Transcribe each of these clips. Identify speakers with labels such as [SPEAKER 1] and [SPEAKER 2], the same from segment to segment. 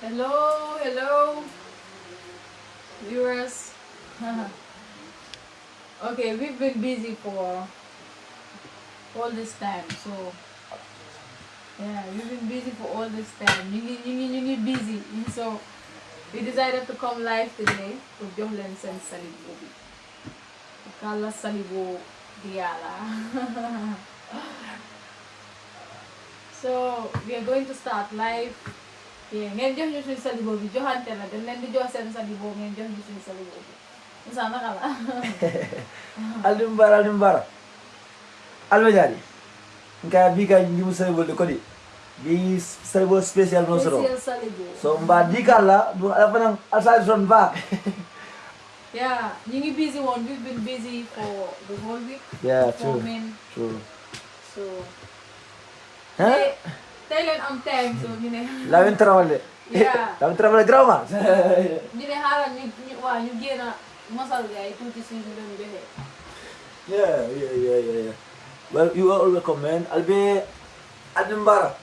[SPEAKER 1] Hello, hello, viewers. okay, we've been busy for all this time, so yeah, we've been busy for all this time. You need, you need, you need busy, and so we decided to come live today to Jomlen and Salibo. Kala Salibo Diala. so we are going to start live. Yeah, ngeen jox ñu suñu salibo bi joxante la dañ leen di jox seen salibo ngeen jox ñu suñu salibo bi Moussa naka la
[SPEAKER 2] aldimbara aldimbara almejani nka bi ka njimu salibo de kodi bi salibo spécial no soro so mba di kala du afana asal son ba
[SPEAKER 1] yeah ngi busy woon we've been busy for the whole week.
[SPEAKER 2] Yeah true. true.
[SPEAKER 1] So
[SPEAKER 2] huh
[SPEAKER 1] tey tey leen am time so ñu ne
[SPEAKER 2] lawin trawale
[SPEAKER 1] Yeah.
[SPEAKER 2] lawin trawale grama
[SPEAKER 1] ñu ne xaaral ñu ñu waa ñu génn mosal gars yi tuuti si ñu doon joxe
[SPEAKER 2] yeah yeah yeah yeah yeah. Well you are all welcome man. Albe aldimbara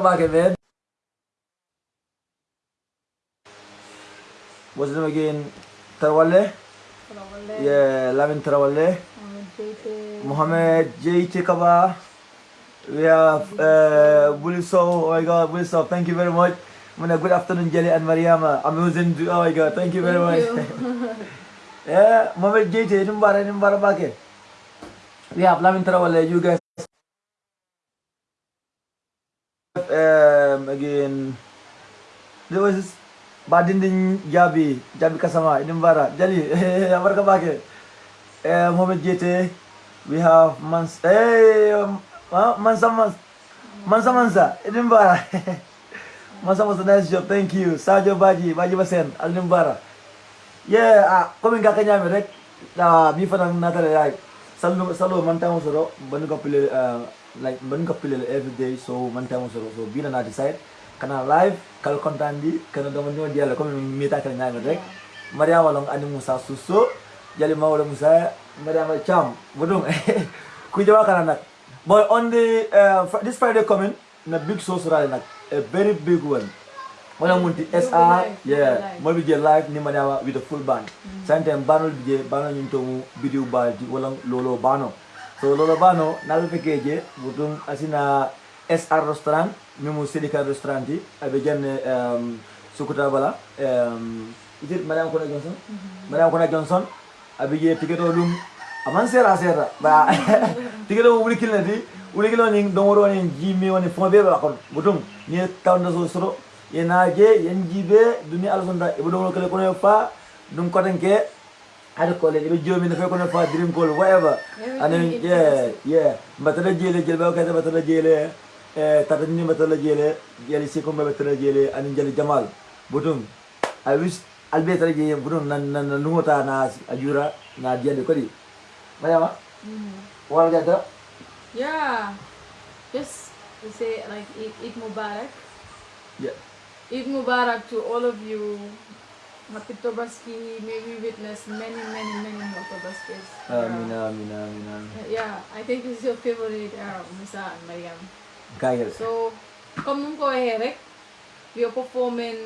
[SPEAKER 2] barka Mbacké man what's his name again Tarawale
[SPEAKER 1] Tarawale.
[SPEAKER 2] yeah Lamin Tarawale
[SPEAKER 1] Mohamed Jaite.
[SPEAKER 2] Mohamed J. Kaba. We have uh, Buliso. Oh my God, Buliso. Thank you very much. Muna, good afternoon, Jelly and Mariama. Amazing. Oh my God, thank you very much.
[SPEAKER 1] you.
[SPEAKER 2] yeah, Mohamed J. Numbara, Numbara Bake. We have Lamin Tarawale. You guys. Um, again, there was this Badindin Jabi, Jabi Kasama, Numbara, Jelly, Abarka Bake. Uh, Mohamed Jete, we have Mans, hey, um, uh, Mansa Mans, Mansa Mansa, Edinburgh. Mansa Mansa, nice job, thank you. Sajo Baji, Baji Basen, Edinburgh. Yeah, ah, kami kakak nyami rek, ah, mi fanang natale like, salo salo mantang soro, banu ka pile, uh, like banu ka pile every day, so mantang soro, so bina na decide, kana live, kal kontan di, kana dama nyo dia la, kami mita kala nyami rek, Maria walong ani Musa Suso, jali mawala Musa, Maria ma Cham, budung, kujawa kana nak. Boy, on the, uh, fr- this Friday coming, na big show surali nak, a very big one. Wala munti
[SPEAKER 1] You'll be
[SPEAKER 2] SR,
[SPEAKER 1] live, you'll be
[SPEAKER 2] yeah,
[SPEAKER 1] live.
[SPEAKER 2] mo bi je live ni Mariama with the full band. Sometimes banol bi je bano nyum to video ba di wala lolo bano. So lolo bano nalbe feke budum asina SR restaurant mi mu Sedika restaurant di abe jenne um, Sukuta bala um, is it Mariama Kona Johnson? Mariama Kona Johnson abe je tiketo lum aman sera sera ba tiketo wuli kilna di wuli kilna ni dongoro ni jimi woni fonbe ba kon budum ni tawna so soro yenaje yen jibe duni alfonda ibo do kele kono fa dum tanke ada ko le ibo jomi na fe kono fa dream call whatever and then yeah yeah batala jele jele ba kata batala jele eh tata ni batala jele jele si ko batala jele an jele jamal butum i wish albe tara je butum nan nan nan nuota na ajura na jele ko di mayama
[SPEAKER 1] Mhm.
[SPEAKER 2] wala jata
[SPEAKER 1] Yeah. Just to say like Eid Mubarak.
[SPEAKER 2] yeah
[SPEAKER 1] Eid Mubarak to all of you. Happy Tobaski. May we witness many, many, many more Tobaskis.
[SPEAKER 2] Uh, amin amin amin amin
[SPEAKER 1] Yeah, I think it's your favorite, uh, Musa and Mariam.
[SPEAKER 2] kaya
[SPEAKER 1] So, come ko Eric, eh? we are performing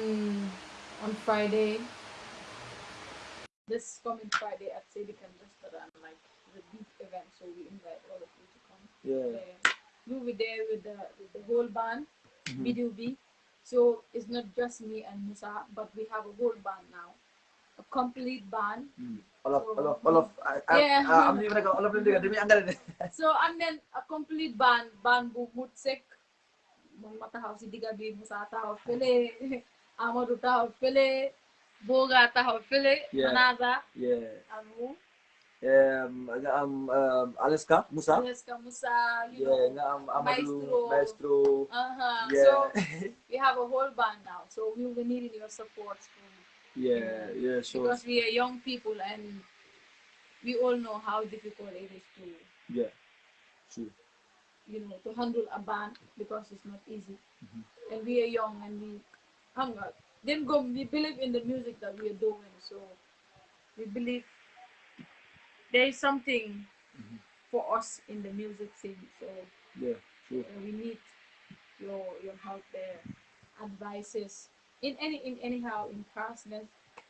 [SPEAKER 1] on Friday. This coming Friday at Silicon Restaurant, like the big event. So we invite all of you to come.
[SPEAKER 2] yeah.
[SPEAKER 1] We'll be there with the with the whole band, mm-hmm. BDUB. So it's not just me and Musa, but we have a whole band now, a complete band.
[SPEAKER 2] Olof, Olof, Olof. I, I,
[SPEAKER 1] Yeah.
[SPEAKER 2] uh, I'm leaving like Olof din demi anggal din.
[SPEAKER 1] So and then a complete band, band bu mutsek, mong matahaw si Digabi, Musa tahaw fele, Amadou tahaw fele, Boga tahaw fele,
[SPEAKER 2] Yeah.
[SPEAKER 1] Manaza,
[SPEAKER 2] Yeah.
[SPEAKER 1] Amu,
[SPEAKER 2] Um, nga am um, Alaska, Musa.
[SPEAKER 1] Jessica Musa, you
[SPEAKER 2] Yeah,
[SPEAKER 1] know.
[SPEAKER 2] am Amadou,
[SPEAKER 1] Maestro.
[SPEAKER 2] Maestro.
[SPEAKER 1] Uh-huh.
[SPEAKER 2] Yeah.
[SPEAKER 1] So we have a whole band now, so we will be needing your support
[SPEAKER 2] yeah, yeah, sure.
[SPEAKER 1] because we are young people and we all know how difficult it is to
[SPEAKER 2] Yeah. Sure.
[SPEAKER 1] you know to handle a band because it's not easy and we are young and we hang out then go we believe in the music that we are doing so we believe there is something for us in the music scene so
[SPEAKER 2] Yeah, sure.
[SPEAKER 1] uh, we need your your help there advices in any in anyhow in castness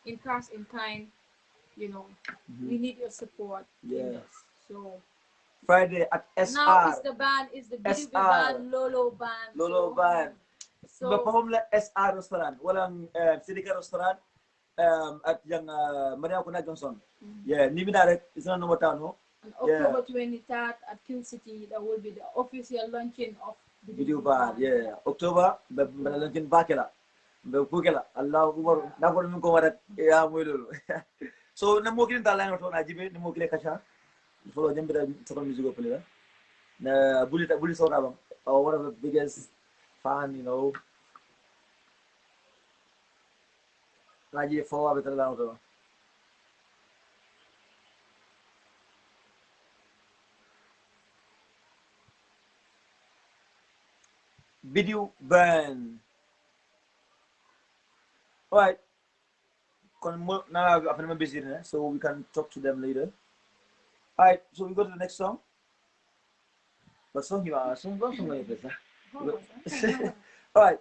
[SPEAKER 1] in cast in time you know we need your support this so
[SPEAKER 2] Friday at SR.
[SPEAKER 1] now is the band is the BDB band Lolo band
[SPEAKER 2] Lolo
[SPEAKER 1] so,
[SPEAKER 2] band.
[SPEAKER 1] so
[SPEAKER 2] Ba-perform la SR restaurant. Walang uh, Sidika restaurant. Um, at yung uh, Maria Kuna Johnson. Yeah, ni binarek. Isa na number town, no?
[SPEAKER 1] on
[SPEAKER 2] yeah.
[SPEAKER 1] October 23rd at Kill City that will be the official launching of the
[SPEAKER 2] Video
[SPEAKER 1] BDB
[SPEAKER 2] band, yeah. October, ba- malalantin bakela. Ba kukela. Allah Akbar. Nako namin ko marat. Ya mo lolo. so na mo kilin Najee Foa. Video burn. Alright. Now I've been busy, so we can talk to them later. Alright, so we go to the next song. What song you are? Song, song
[SPEAKER 1] Alright.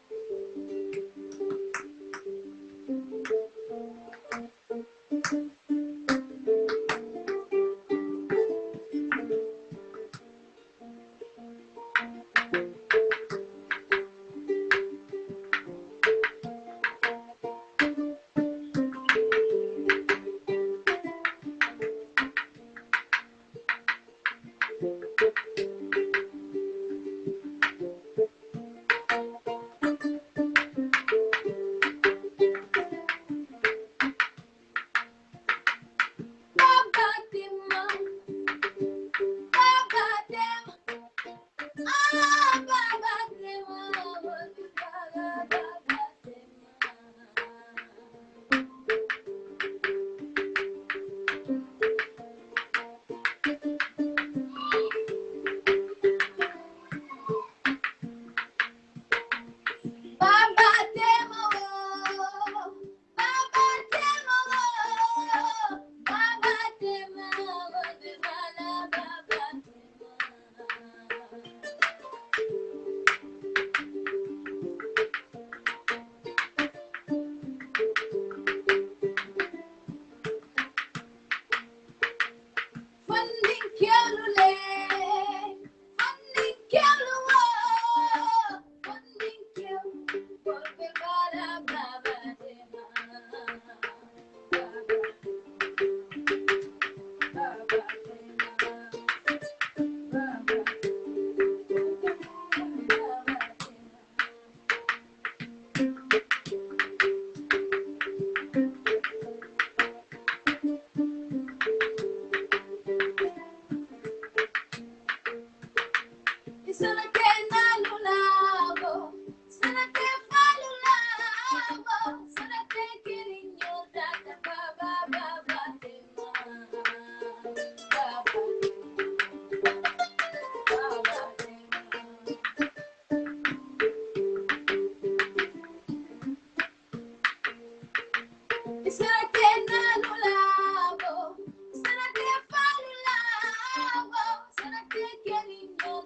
[SPEAKER 1] You're
[SPEAKER 2] getting old,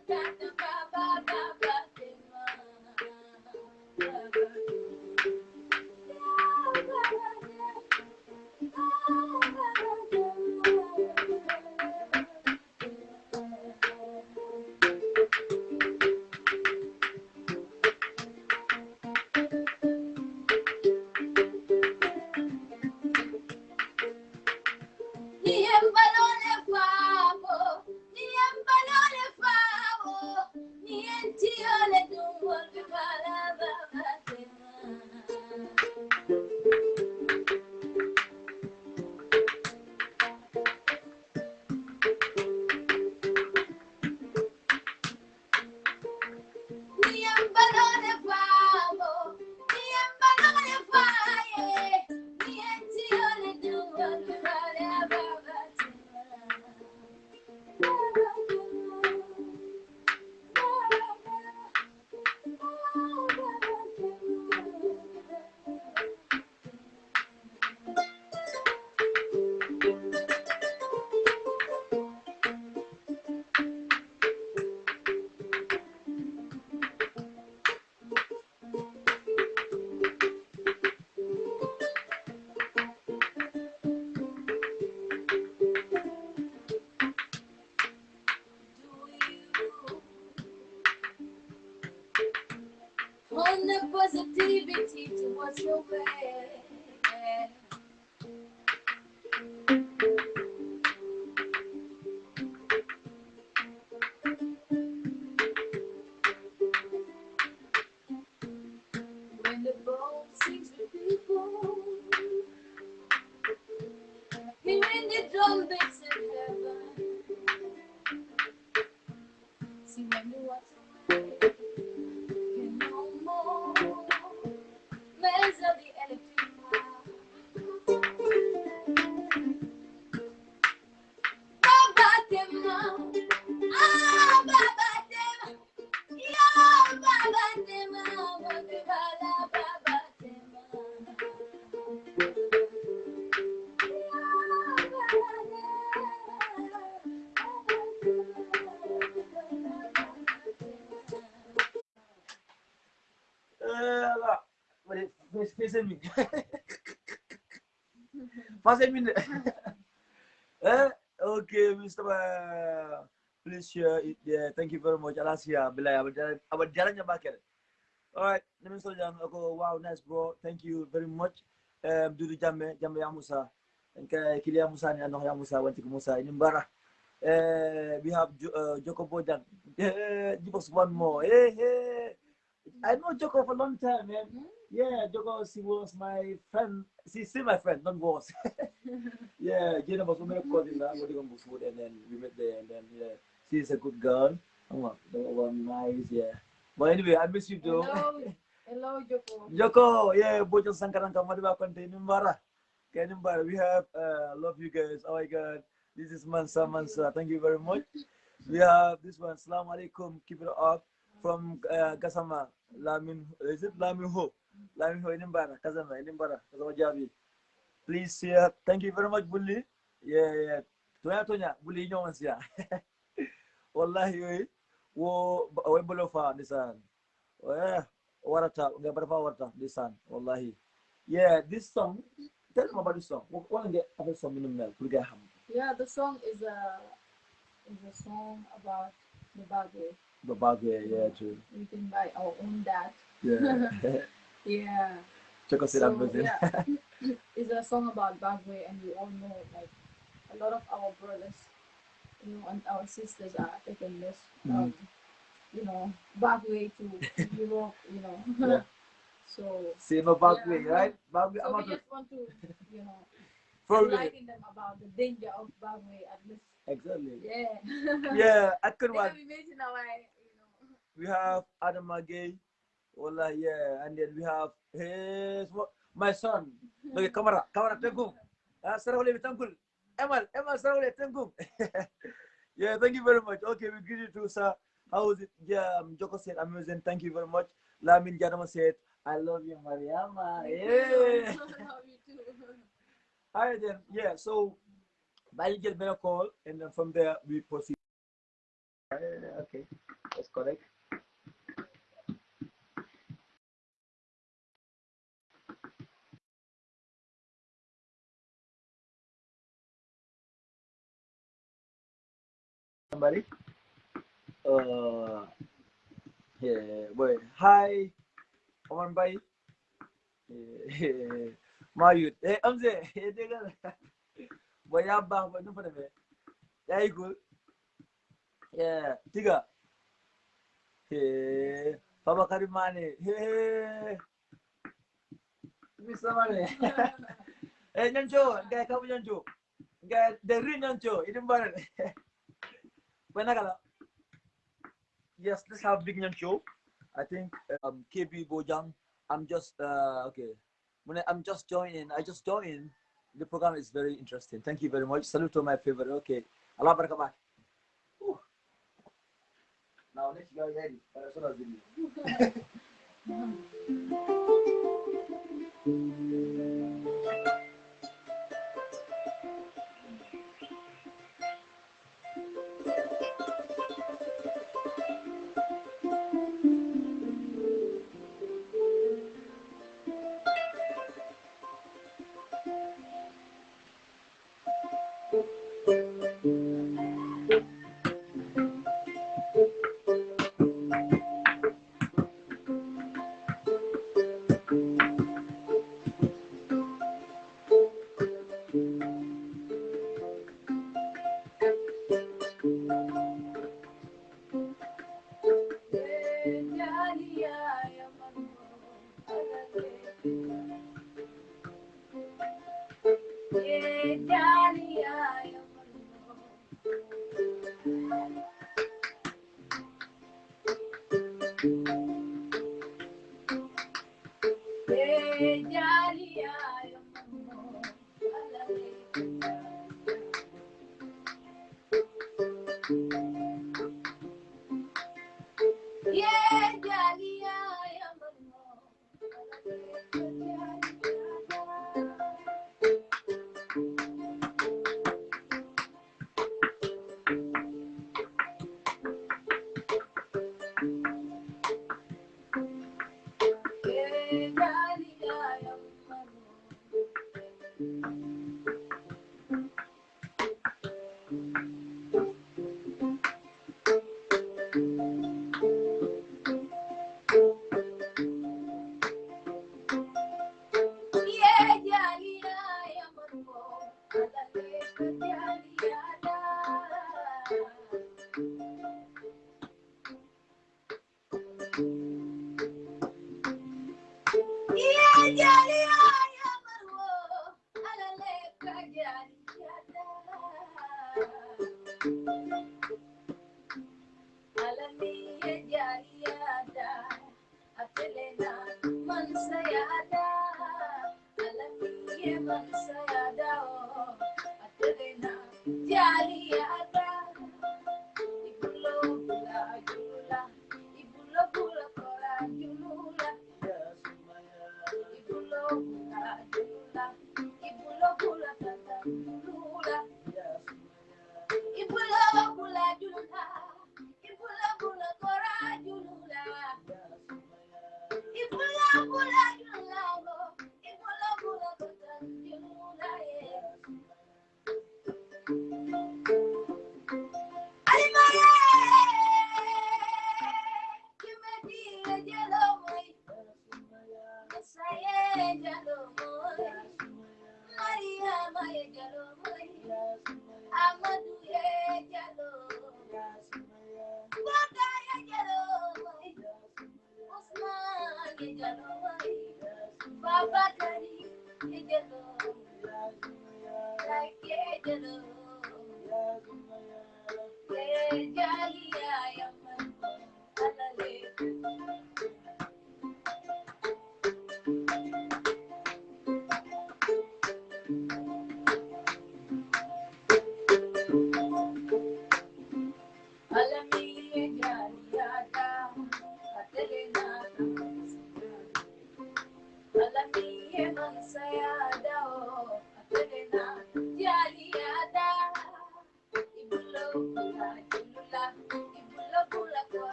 [SPEAKER 2] min. Eh, okay, Mr. Please share it. Yeah, thank you very much. Alasia, Bilay, our jalan bakal. All right, Mr. Jan, ako, wow, nice, bro. Thank you very much. Um, Dudu Jamme, Jamme Yamusa. And Kilia Musa, ni ano Yamusa, wanti ko Musa, inimbara. Uh, we have jo uh, Joko Bojan. Uh, give us one more. Hey, hey. I know Joko for a long time, man. Yeah, Joko, she was my friend. She's still my friend, not was. yeah, Jenna was going to call in that, and then we met there, and then, yeah, she's a good girl. Oh, that one nice, yeah. But anyway, I miss you, though.
[SPEAKER 1] Hello, hello, Joko.
[SPEAKER 2] Joko, yeah, Bojan Sankaran Kamadiba Conte, Nimbara. Okay, Nimbara, we have, uh, love you guys. Oh my God. This is Mansa Mansa. Thank you very much. We have this one, Salam Alaikum, keep it up. From uh, Kasama, Lamin, is it Lamin Ho? Lamin Ho, Inimbara, Kasama, Inimbara, Kasama Jabi. Please share. Thank you very much, Bully. Yeah, yeah. Tonya Tonya, Bully, you know, yeah. Wallahi, wo, wo bolo fa nisan. Yeah, warata, nga barfa warata nisan. Wallahi. Yeah, this song, tell them about this song. What what get other song in the? Put ham.
[SPEAKER 1] Yeah, the song is a is a song about the Bagwe,
[SPEAKER 2] The bag, yeah, yeah, true.
[SPEAKER 1] written by our own dad.
[SPEAKER 2] Yeah.
[SPEAKER 1] Yeah.
[SPEAKER 2] Check us
[SPEAKER 1] So,
[SPEAKER 2] out,
[SPEAKER 1] yeah, it's a song about Bagwe, and we all know like a lot of our brothers, you know, and our sisters are taking this, um, you know, Bagwe to Europe, you know.
[SPEAKER 2] Yeah.
[SPEAKER 1] so,
[SPEAKER 2] Same about
[SPEAKER 1] Yeah.
[SPEAKER 2] me, right? Bagwe,
[SPEAKER 1] so we just want to, you know, enlighten them about the danger of Bagwe at least.
[SPEAKER 2] Exactly.
[SPEAKER 1] Yeah.
[SPEAKER 2] Yeah, I could
[SPEAKER 1] They
[SPEAKER 2] one.
[SPEAKER 1] have imagine how you know.
[SPEAKER 2] We have Adam Magay. Wallah, yeah. And then we have his, my son. Okay, camera, camera, tengkum. Ah, Sarawale Tengkul. Emal, Emal Sarawale Tengkum. yeah, thank you very much. Okay, we greet you too, sir. How was it? Yeah, um, Joko said amazing. Thank you very much. Lamin Janama said, I love you, Mariama. Yeah.
[SPEAKER 1] Love you too.
[SPEAKER 2] All right, then. Yeah, so I'll get better call, and then from there we proceed. Uh, okay, that's correct. Somebody? Uh, yeah, boy. Hi, Oman Bhai. Yeah, Mayut. Eh, Amze. Eh, dekha. Boy, ya bang, boy, numpa me. Ya yi cool. Yeah, tiga. Hey, Baba Karimane. Hey. Mr. Mane. Eh, nyancho, gaya kamu nyancho. Gaya dari nyancho, ini barat. When Yes, let's have Big Nyan Show. I think um, KB Bojan, I'm just, uh, okay. When I, I'm just joining, I just joined. The program is very interesting. Thank you very much. Salute to my favorite. Okay. Allah. Now
[SPEAKER 1] let you guys ready. Thank you.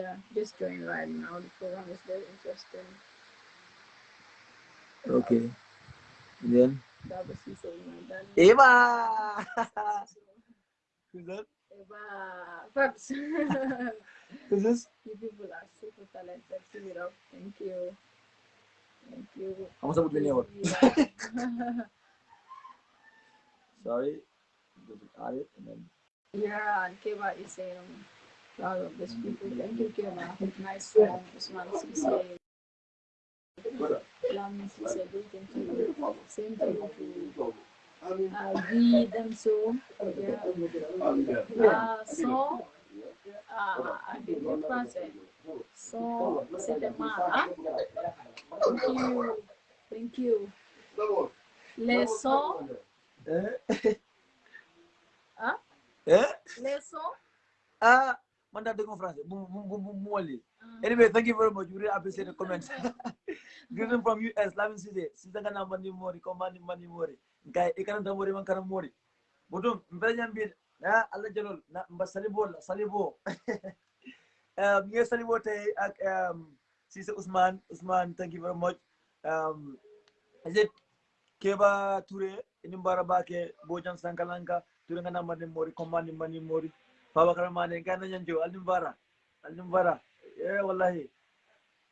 [SPEAKER 1] Yeah, just join right now. The program is very interesting.
[SPEAKER 2] Okay. And then
[SPEAKER 1] That was he saying.
[SPEAKER 2] Eva. Who's that?
[SPEAKER 1] Eva, Perhaps.
[SPEAKER 2] Who's this?
[SPEAKER 1] you people are super talented. Keep it up. Thank you. Thank you.
[SPEAKER 2] Kamu sebut bini apa? Sorry. Just add it and then
[SPEAKER 1] Yeah, and Keva is saying, proud of these people. Thank you, Keva. Nice song. Usman Sise. Lam Sise, greeting to you. Same to you too. Uh, we them so. Yeah. Uh, so, uh, I did what français. So, c'était mal. Hein? Thank you. Thank you. Les sons.
[SPEAKER 2] Eh?
[SPEAKER 1] Hein?
[SPEAKER 2] Eh?
[SPEAKER 1] Les sons.
[SPEAKER 2] Ah, man da dengon français. Bu bu bu bu bu wali. Anyway, thank you very much. We really appreciate the comments. Greeting from US, Lamin Sise. Sita kana mani mori, komani mani mori. Nkai ikana da mori man kana mori. Budum, mbele nyambi na Allah jalol na mba salibo la salibo. Um, yes, salibo tay ak um Sise Usman. Usman, thank you very much. Um, is it Keba Ture, inimbara bake Bojan Sankalanka, Ture ngana mani mori, komani mani mori. Baba Karamane, Gana Nyanjo, Alimbara, Alimbara. Yeah, wallahi.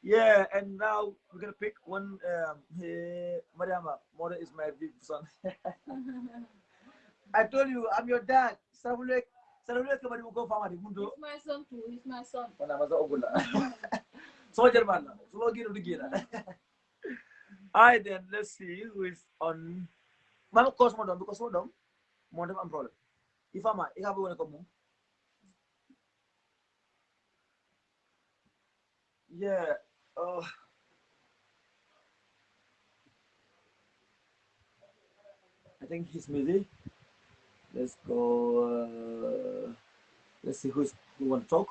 [SPEAKER 2] Yeah, and now we're gonna pick one. Um, hey, Mariama, Mora is my big son. I told you, I'm your dad. Kamari mo ko fama di mundo.
[SPEAKER 1] He's my son too. He's my son.
[SPEAKER 2] Wala masa ogula. So German na. So lagi no digila. Alright then, let's see who is on. Mama cause mo dom because mo dom. Mo dom am problem. ifama ikabe wona ko mum yeah uh, I think he's busy. Let's go. Uh, let's see who's who want to talk.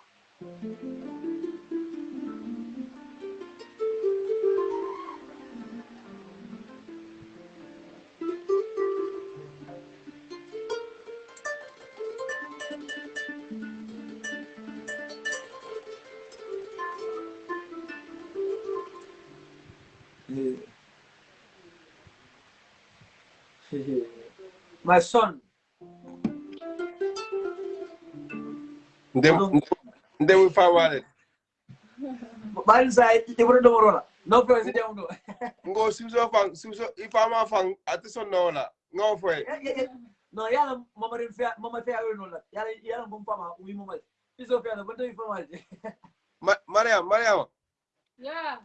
[SPEAKER 2] My son.
[SPEAKER 3] Ndem ndem famale.
[SPEAKER 2] Bali sa ibro do morola. No president do.
[SPEAKER 3] Ngo simso fang simso ifama fang atison no la. Ngo fwe.
[SPEAKER 2] No yala mama rin fa mama fa no la. Yala yala bum fama wi mama. Iso fa no bando ifama.
[SPEAKER 3] Ma- Mariam Mariam
[SPEAKER 1] Yeah.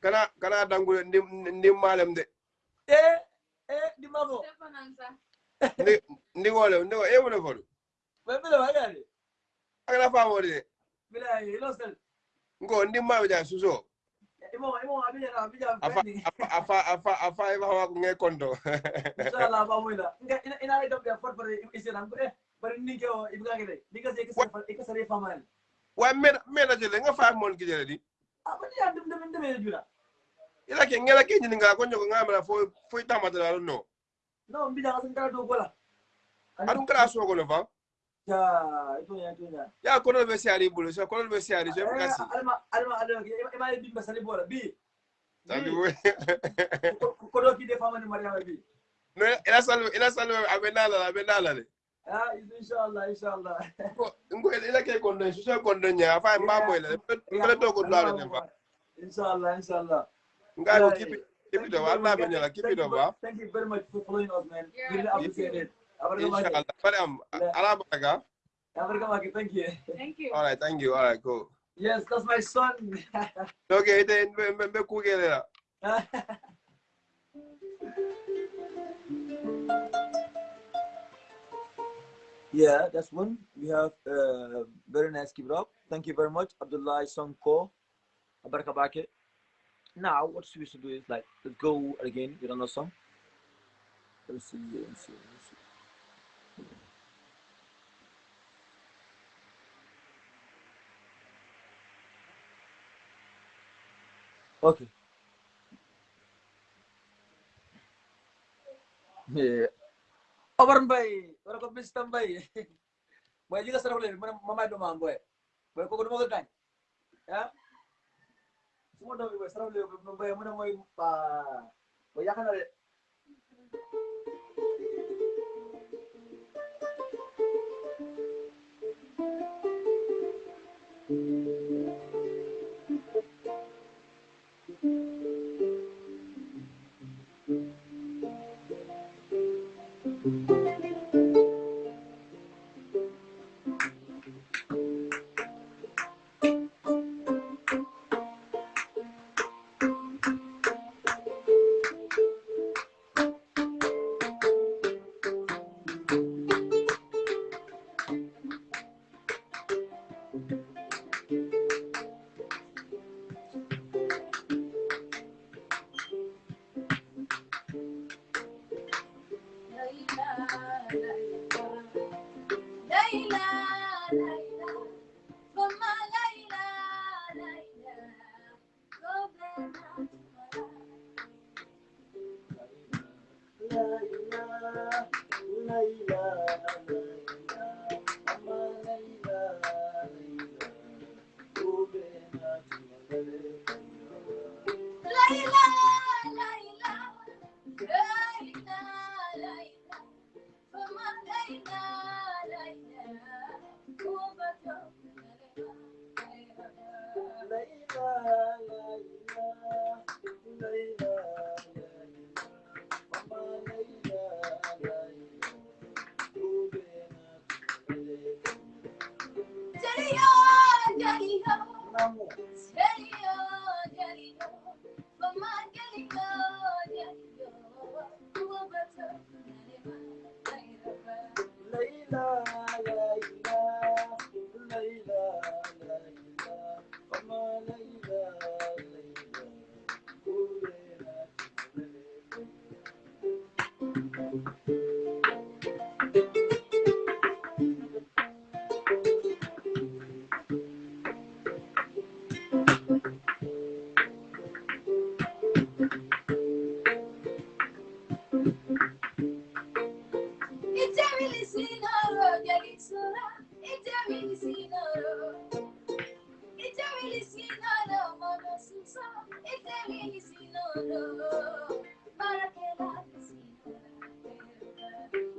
[SPEAKER 3] kana kana dangu ndim ndim malem de.
[SPEAKER 2] Eh eh di mako.
[SPEAKER 3] Ndi ndi wole ndi e wole fodu.
[SPEAKER 2] Ba bila ba yale.
[SPEAKER 3] Akala famo de.
[SPEAKER 2] Bila ilo sel.
[SPEAKER 3] Ngo ndim ma ja suso.
[SPEAKER 2] Imo imo abija na abija
[SPEAKER 3] Afa afa afa afa afa e ba nge kondo.
[SPEAKER 2] Inshallah ba moila. Nga ina ina ida be for for isiran ko eh. Bari ni ko ibga gele. Diga se ikasare ikasare fama.
[SPEAKER 3] Wa mena mena jele nga fa mon ki jele di.
[SPEAKER 2] Abadi ya dum dum dum jura.
[SPEAKER 3] Ila ke ngela ke nyini nga ko nyoko ngamela fo fo tamata la no.
[SPEAKER 2] No mbija kasan kara do gola.
[SPEAKER 3] Adun kala so ko no fa.
[SPEAKER 2] Ya itu ya ya.
[SPEAKER 3] Ya kono be siari bulu so kono be siari so e kasi.
[SPEAKER 2] alma alma alma ima bi basali bola bi
[SPEAKER 3] Tandi we.
[SPEAKER 2] ko do ki de fama ni mariama bi
[SPEAKER 3] No ila salu ila salu abenala abenala le.
[SPEAKER 2] ah inshallah inshallah
[SPEAKER 3] Ngo ila ke kondo so kondo nya fa mba mo ile. Mbele to ko dale ne fa.
[SPEAKER 2] inshallah inshallah
[SPEAKER 3] Nga ko kipi kipi do Allah be nyala kipi do ba.
[SPEAKER 2] thank you very much for following us man
[SPEAKER 1] Yeah,
[SPEAKER 2] really
[SPEAKER 1] thank
[SPEAKER 2] appreciate
[SPEAKER 1] you.
[SPEAKER 2] it abarka maki
[SPEAKER 3] Inshallah. Mariam ala baga.
[SPEAKER 2] abarka maki thank you
[SPEAKER 1] Thank you.
[SPEAKER 3] All right, thank you. All right, cool.
[SPEAKER 2] yes that's my son
[SPEAKER 3] Okay, then la.
[SPEAKER 2] yeah that's one we have uh, very nice keep it up thank you very much abdullah sonko abarka baki now what we should do is like let's go again with another song let's see let's see, let's see. okay yeah Obar Mbay, wala ko Mr. Mbay. Boy, juga sarap ulit. Mana mamay dumang boy. Boy, kuno mo kan. Ya. semua
[SPEAKER 1] udah bebas travel udah mulai mulai mulai pak banyak kan ada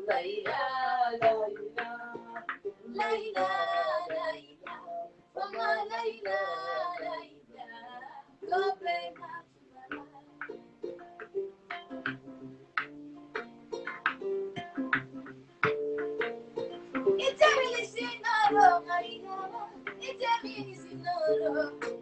[SPEAKER 1] Layla, Layla, Layla, Layla, Mama Layla, Layla, go play It's a really sinner, oh, it's a really sinner.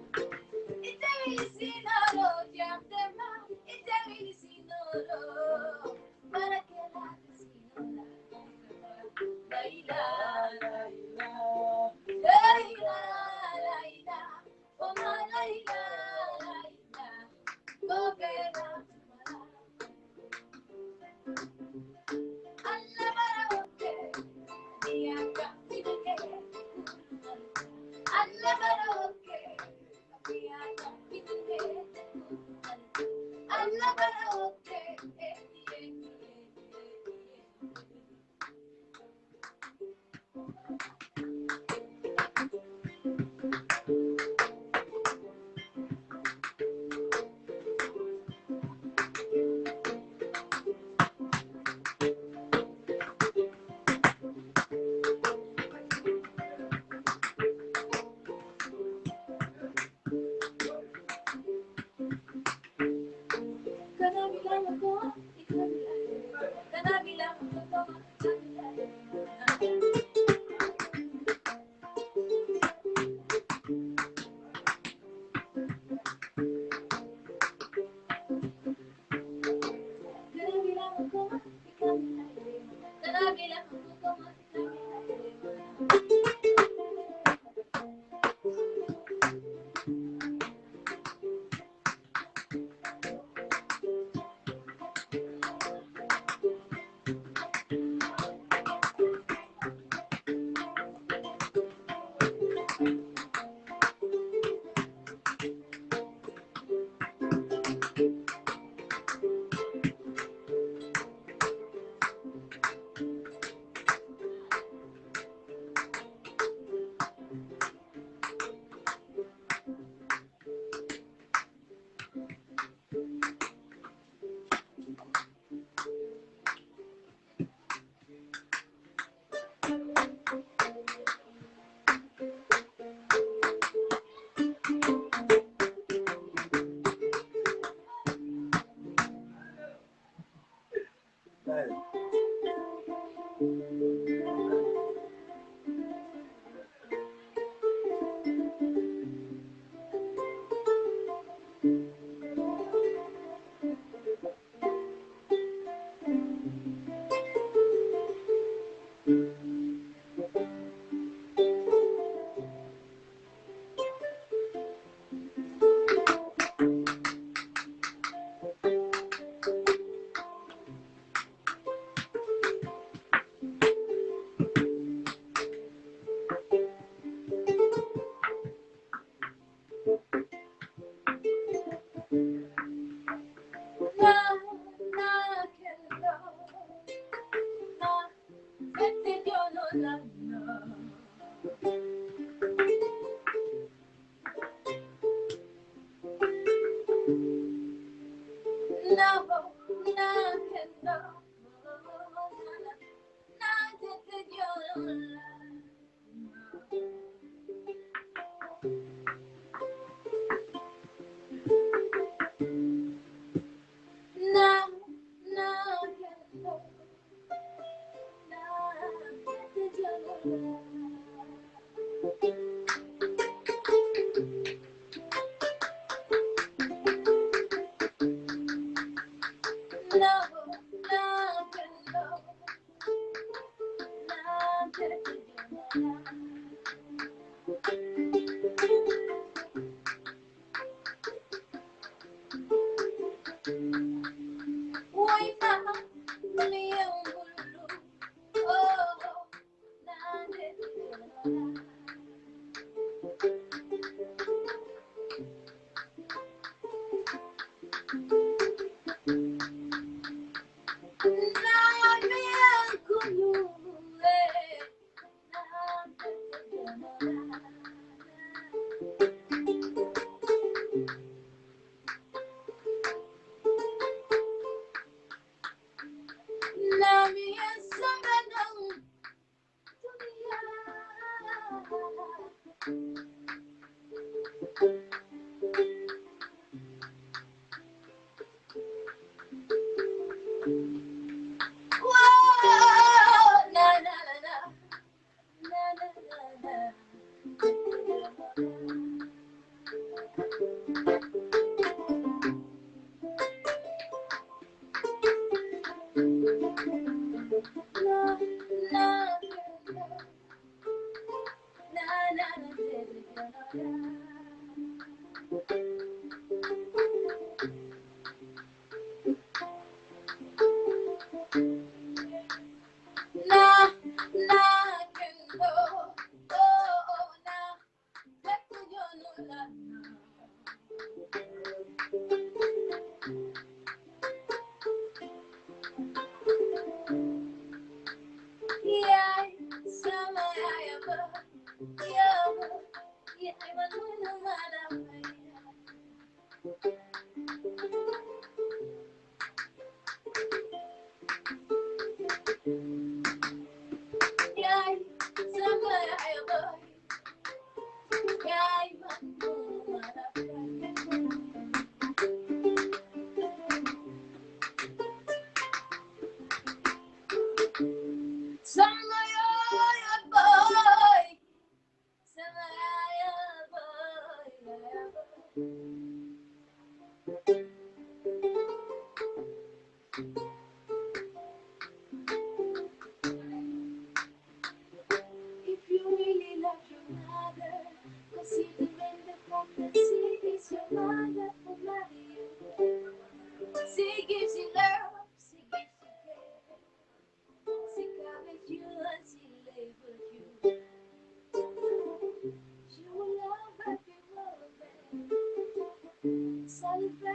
[SPEAKER 1] Celebrate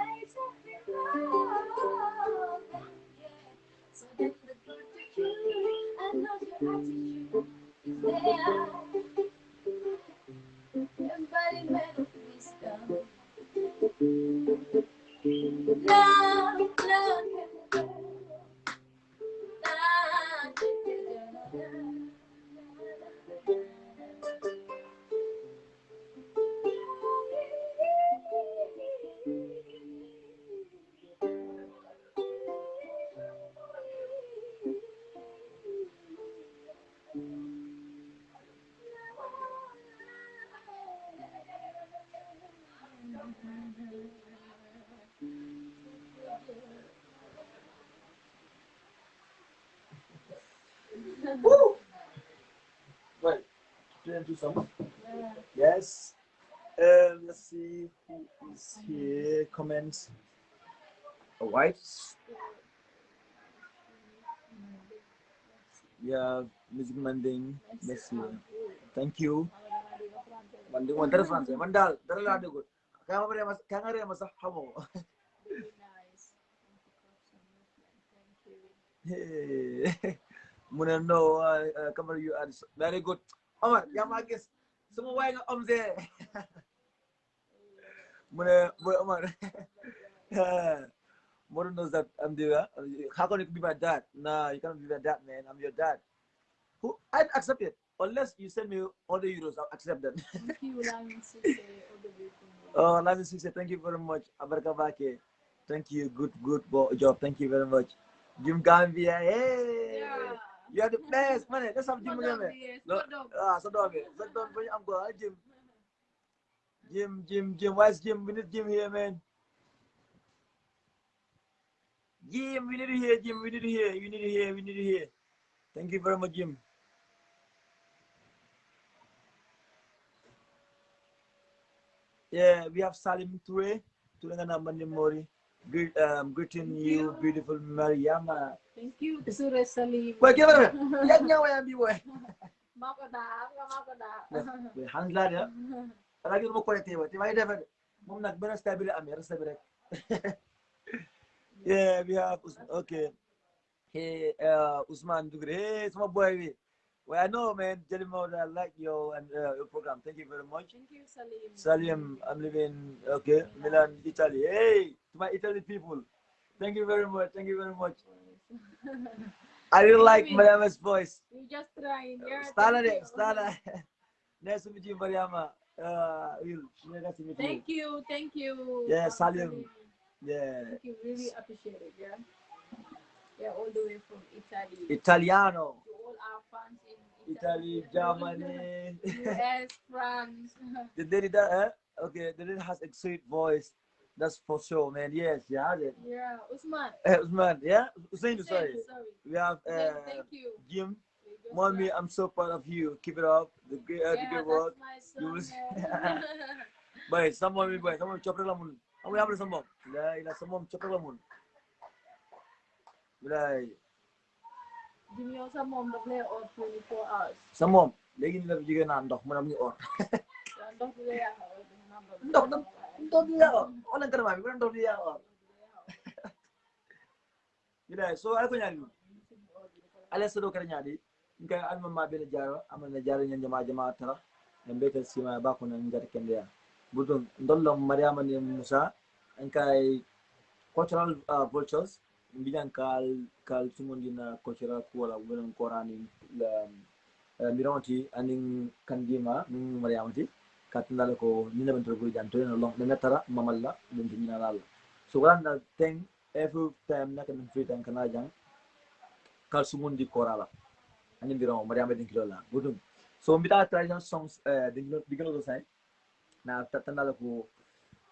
[SPEAKER 2] Well, turn to some. Yes. Um, let's see who is here. Comments. All right. Yeah, Music Manding. Merci. Thank you. Manding one dara France. Mandal dara la dugo. Kaya mabere mas kaya ngare mas hamo. Hey. Muna no uh, kamar you are very good. Omar, ya magis. Semua way nga om ze. Muna boy Omar. Mona knows that I'm the uh, how can you be my dad? Nah, you cannot be my dad, man. I'm your dad. Who I'd accept it. Unless you send me all the euros, I'll accept that.
[SPEAKER 1] Thank you, Lamin Sise, all the way
[SPEAKER 2] Oh, Lamin Sise, thank you very much. Abarkabake. Thank you. Good, good job. Thank you very much. Jim Gambia. Hey. You are the best, man. Let's have Jim again. No, ah, so dog it. So don't bring am go, Jim. Jim, Jim, Jim. Why is Jim? We need Jim here, man. Jim, we need to hear Jim. We need to hear. We need to hear. We need to hear. Thank you very much, Jim. Yeah, we have Salim Toure. Toure nga naman ni Mori. Greet, um, greeting you, beautiful Mariama.
[SPEAKER 1] Thank you, Sure Salim.
[SPEAKER 2] Wait, give it. Nga wayan bi boy.
[SPEAKER 1] Makoda, ka makoda.
[SPEAKER 2] Wait, hands lang ya. Lagi mo ko ito. Di ba ida Mom nag bena stable am ya stable. Yeah, we have okay. Hey, uh, Usman Dugre. Hey, small boy. Well, I know, man. Jelly Mode, I like your and uh, your program. Thank you very much.
[SPEAKER 1] Thank you, Salim.
[SPEAKER 2] Salim, I'm living okay, Milan, Italy. Hey, to my Italy people. Thank you very much. Thank you very much. I really like Mariama's voice.
[SPEAKER 1] We just trying. Yeah,
[SPEAKER 2] Stala
[SPEAKER 1] thank
[SPEAKER 2] de,
[SPEAKER 1] you.
[SPEAKER 2] Stala. nice to meet you, Mariama. Uh, Will, nice to meet you.
[SPEAKER 1] Thank you, thank you.
[SPEAKER 2] Yeah, Salim. Yeah.
[SPEAKER 1] Thank you, really appreciate it, yeah. Yeah, all the way from Italy.
[SPEAKER 2] Italiano.
[SPEAKER 1] to all our fans
[SPEAKER 2] Italy, Germany.
[SPEAKER 1] US, France.
[SPEAKER 2] the lady that, eh? Okay, the lady has a sweet voice. That's for sure, man. Yes, she has it.
[SPEAKER 1] yeah, Usman.
[SPEAKER 2] Eh, Usman, yeah? Hussein, sorry.
[SPEAKER 1] sorry.
[SPEAKER 2] We have uh,
[SPEAKER 1] thank you.
[SPEAKER 2] Jim. Mommy, I'm so proud of you. Keep it up. The good, uh, the
[SPEAKER 1] yeah,
[SPEAKER 2] good
[SPEAKER 1] that's
[SPEAKER 2] work. You will-
[SPEAKER 1] yeah.
[SPEAKER 2] Boy, someone, boy, someone chop la mun. Amu ya some mom. La ila someone chop la mun. Boy,
[SPEAKER 1] Jimmy yow sa moom daf lay or 24 hours.
[SPEAKER 2] sa mom. Léegi ni la fi jógee naan ndox mu ne mu ngi or.
[SPEAKER 1] Waaw, ndox bi lay yàq or du number bi.
[SPEAKER 2] Ndox ndox ndox bi yaa or. Wala garama bi, wala ndox bi yaa or. Boy, so ay ko ñaani. ala sodo kara ñaadi nka alma ma bele jaro amana jaro ñan jama jama tara en betel sima ba ko nan ngata kende ya budon ndollo mariama ni musa en kay cultural uh, vultures mbijan kal kal sumondina cultural kuwala wonon korani la mironti anin kandima min mariamati katindala ko nina ben togo janto no long na tara mamalla den tinina lalla so wala thing every time nakam free time kana jang kal sumundi korala ani mbiro mariama din kilo la budum so mbita traditional songs uh, din digno do sai na tatanda ko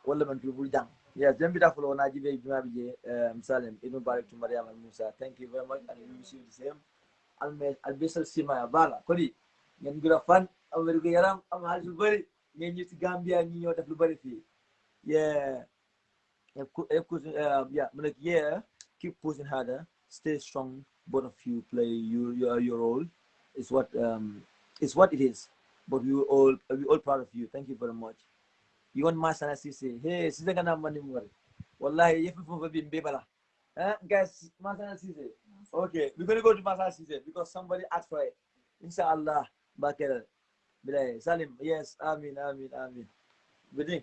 [SPEAKER 2] wala bul jang yes dem bita fulo na jibe juma bije um, salim ibn barik to mariama musa. Thank you very much and we wish you the same. Alme albesal sima ya bala kodi ngeen gura fan am wér gu yaram am hal lu bari ngeen ñu ci gambia ñi ñoo def lu bari fi yeah yeah like yeah keep pushing harder stay strong both of you play your your, your role is what um is what it is. But we all we all proud of you. Thank you very much you want masana sisi. Hey sisi kana mani mwari. Wallahi yefu fufa bi mbebala eh guys masana sisi. Okay we're gonna go to masana sisi because somebody asked for it. Inshallah bakera bilay salim yes amin amin amin. Bidin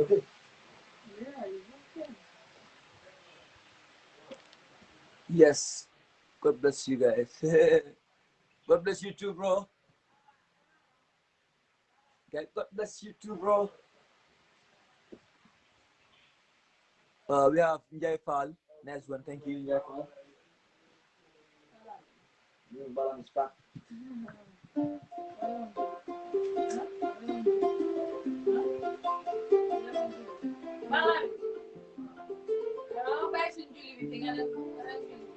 [SPEAKER 2] okay
[SPEAKER 1] Yeah, you okay.
[SPEAKER 2] Yes. God bless you guys. God bless you too, bro. God bless you too, bro. Uh, we have Njai Fall. Next one. Thank you, Njai Fall. Mm, Is back.
[SPEAKER 1] Malam. Kalau baik sunjuli di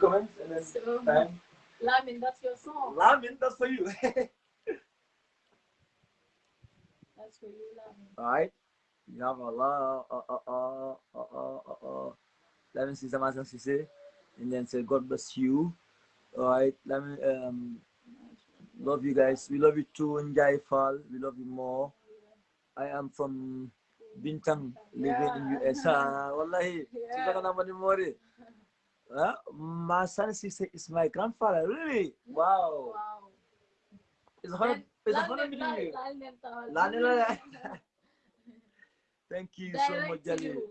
[SPEAKER 2] comments and then
[SPEAKER 1] So,
[SPEAKER 2] time.
[SPEAKER 1] Lamin, that's your song.
[SPEAKER 2] Lamin, that's for you.
[SPEAKER 1] That's for you, Lamin.
[SPEAKER 2] Alright. You have a lot. Uh, uh, uh, uh, uh, uh, uh. Let me see some answers say. And then say, God bless you. Alright. Let me, um, love you guys. We love you too, Njai Fall. We love you more. I am from Bintang, living in
[SPEAKER 1] Yeah.
[SPEAKER 2] US. Ah, wallahi.
[SPEAKER 1] Yeah.
[SPEAKER 2] Kita kan nama ni Mori. Huh? My son Sise is my grandfather. Really? Wow.
[SPEAKER 1] Wow.
[SPEAKER 2] It's a honor. It's a honor meeting you. Thank you so much,
[SPEAKER 1] Direct to
[SPEAKER 2] Jali.
[SPEAKER 1] you.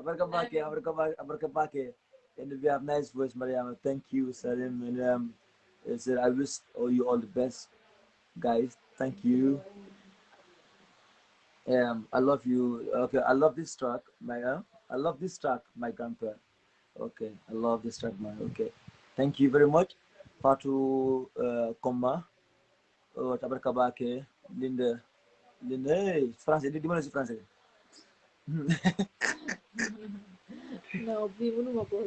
[SPEAKER 2] Abarkabake, abarkabake, abarkabake. And we have nice voice, Mariama. Thank you, Salim. And um, I said, I wish all you all the best, guys. Thank you. Um, I love you. Okay, I love this track, my. Uh, I love this track, my grandpa. Okay, I love this track, man. Okay, thank you very much, Fatu uh, Koma. Oh, tabarkabake, Linda, Linda. Hey, français. Di di mana sih français?
[SPEAKER 1] No, we wouldn't go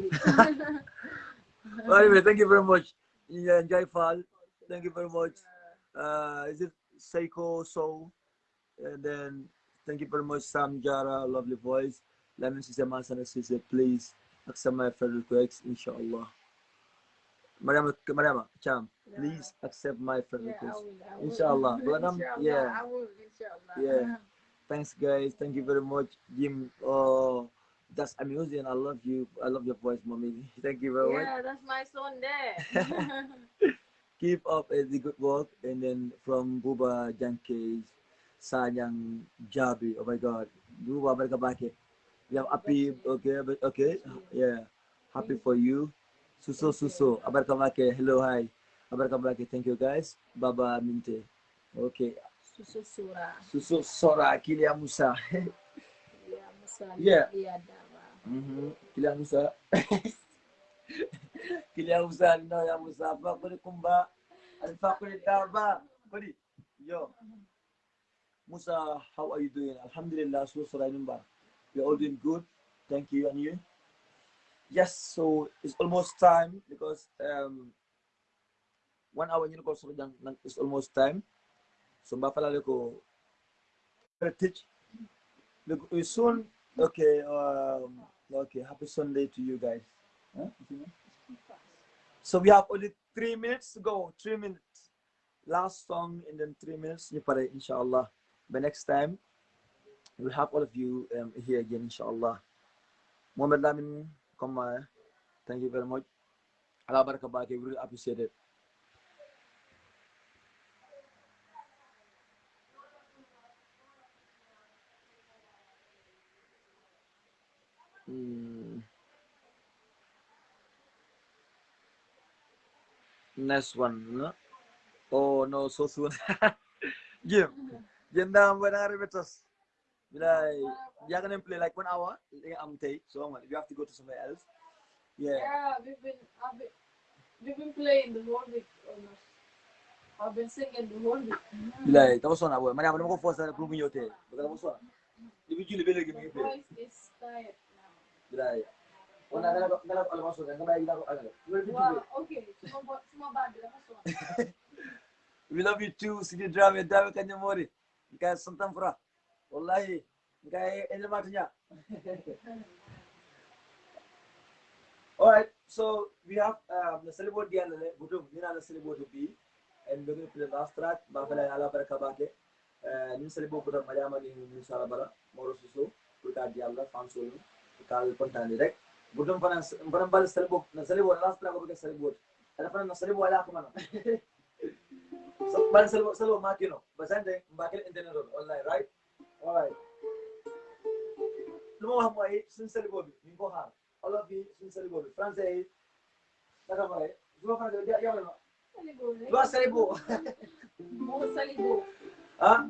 [SPEAKER 2] Well, anyway, thank you very much. Yeah, Jai Fall, thank you very much. Uh, is it Seiko Soul? And then thank you very much, Sam Jara, lovely voice. Lemon Sister Masana Sister, please accept my friend request, inshallah. Mariama, Mariama, Cham, please accept my friend
[SPEAKER 1] Yeah, I
[SPEAKER 2] request.
[SPEAKER 1] will. I will.
[SPEAKER 2] Inshallah. Madam,
[SPEAKER 1] Inshallah,
[SPEAKER 2] yeah.
[SPEAKER 1] Will, inshallah.
[SPEAKER 2] Yeah. Thanks, guys. Thank you very much, Jim. Oh, that's amusing. I love you. I love your voice, mommy. Thank you very much.
[SPEAKER 1] Yeah, that's my son there.
[SPEAKER 2] keep up uh, the good work. And then from Buba Janke, Sanyang Jabi. Oh my God. Buba Berkabake. We have happy, okay, but okay. Yeah. Happy for you. Suso Suso. Abarkabake. Hello, hi. Abarkabake. Thank you, guys. Baba Minte. Okay.
[SPEAKER 1] Susu Surah.
[SPEAKER 2] Suso Sora Kilia Musa.
[SPEAKER 1] Ya, Musa.
[SPEAKER 2] Yeah.
[SPEAKER 1] Dava.
[SPEAKER 2] Mhm. Kilia Musa. Kilia Musa. No, ya Musa. Fakuri Kumba. Al-Fakuri Darba. Buddy. Yo. Musa, how are you doing? Alhamdulillah, so sorry, number. We're all doing good. Thank you, and you? Yes, so it's almost time because um one hour you know, so it's almost time. so mba falale ko teach. Look soon okay um, okay happy sunday to you guys. So we have only three minutes to go. Three minutes. Last song and then three minutes. Ñu pare inshallah. But next time we'll have all of you um, here again inshallah Mohamed Lamin come uh, thank you very much Allah baraka bake we really appreciate it Mm. Next one, no? Oh no, so soon. Jim, Jim down when I Like, you're gonna play like one hour. I'm take so I'm, you have to go to somewhere else. Yeah.
[SPEAKER 1] Yeah, we've been, I've been, we've been playing the whole week almost. I've been singing the whole week.
[SPEAKER 2] Like, tapos na boy. Mani ako naman ko force na prove yote. Baka tapos na. Ibi juli bele
[SPEAKER 1] My
[SPEAKER 2] gimi play.
[SPEAKER 1] voice is tired now.
[SPEAKER 2] Like, ko ano.
[SPEAKER 1] Wow, okay. Suma, suma bad, that's one.
[SPEAKER 2] We love you too, Sidi Drame, Dame Kanyamori. Kaya santan fura. Wallahi, kaya elemat niya. Alright, so we have um, the celebrate the Budum, Nina the celebrate B, and we're going to play the last track, Bafala Ala Barakabake. Nin celebrate Budum Mayama ni Nisa Bara, Moro Suso, Puta Diabla, Fansolo, Kal Pontan direct. Budum Panan, Panan Bal celebrate, na celebrate, last track of the celebrate. Pa na celebrate man. So, bal celebrate, celebrate makino. Basante, bakil internet online, right? Alright. Lumawa mo ay sun celebrate, yung bohar. All of you sun celebrate. Français, naka mo ay. Dua pa na dia yaw na.
[SPEAKER 1] Salibo, eh?
[SPEAKER 2] Dua celebrate.
[SPEAKER 1] More salibo.
[SPEAKER 2] Ha?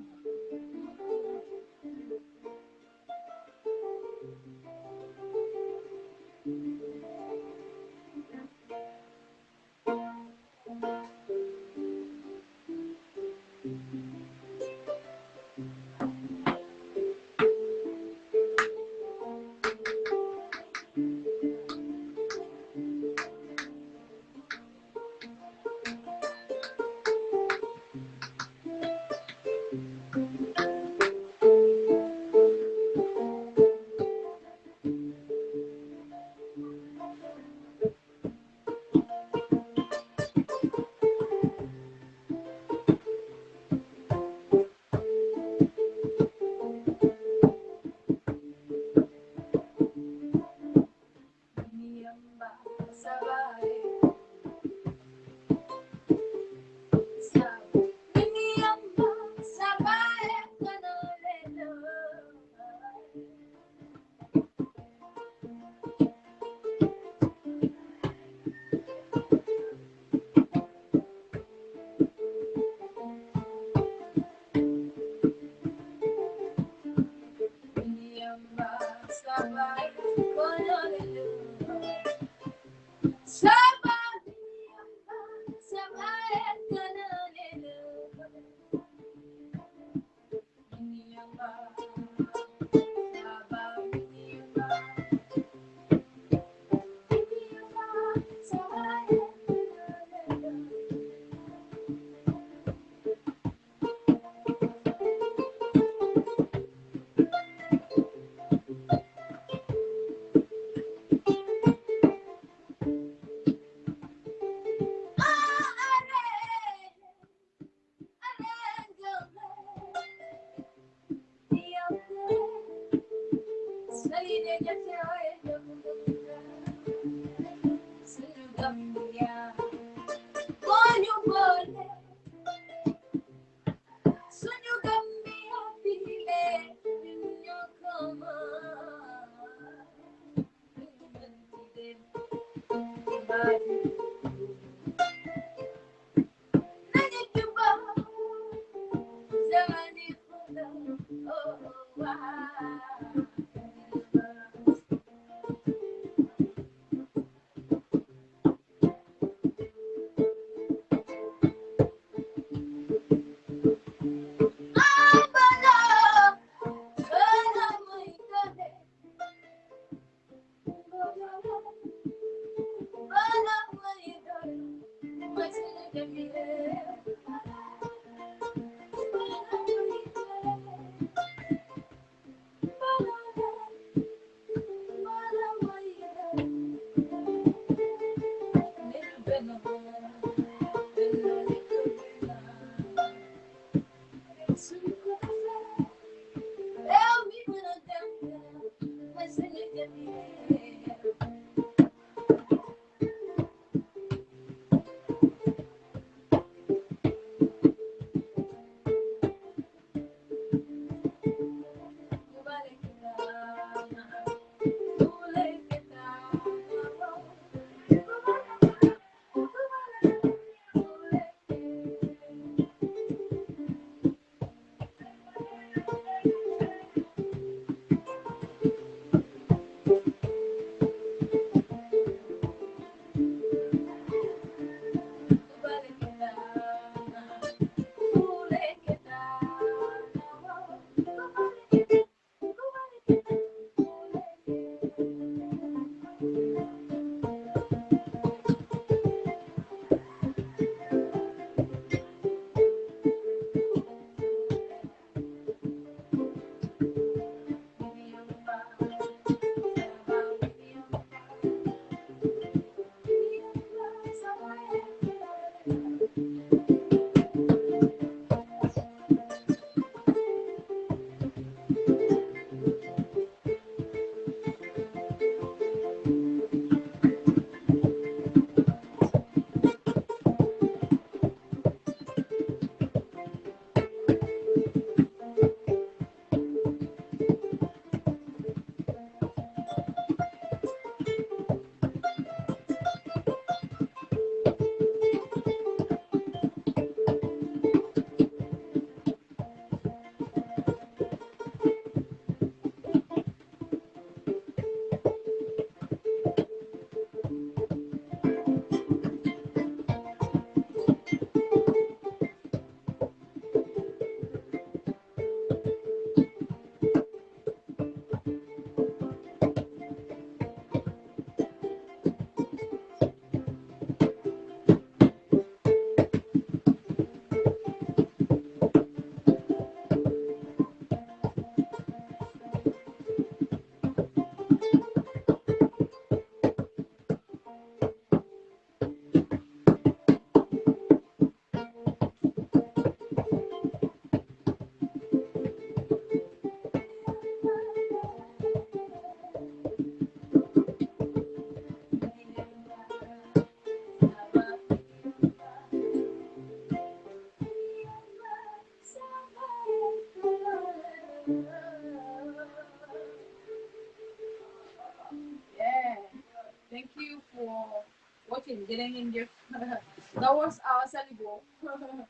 [SPEAKER 1] Getting in Jeff. that was our Salibo.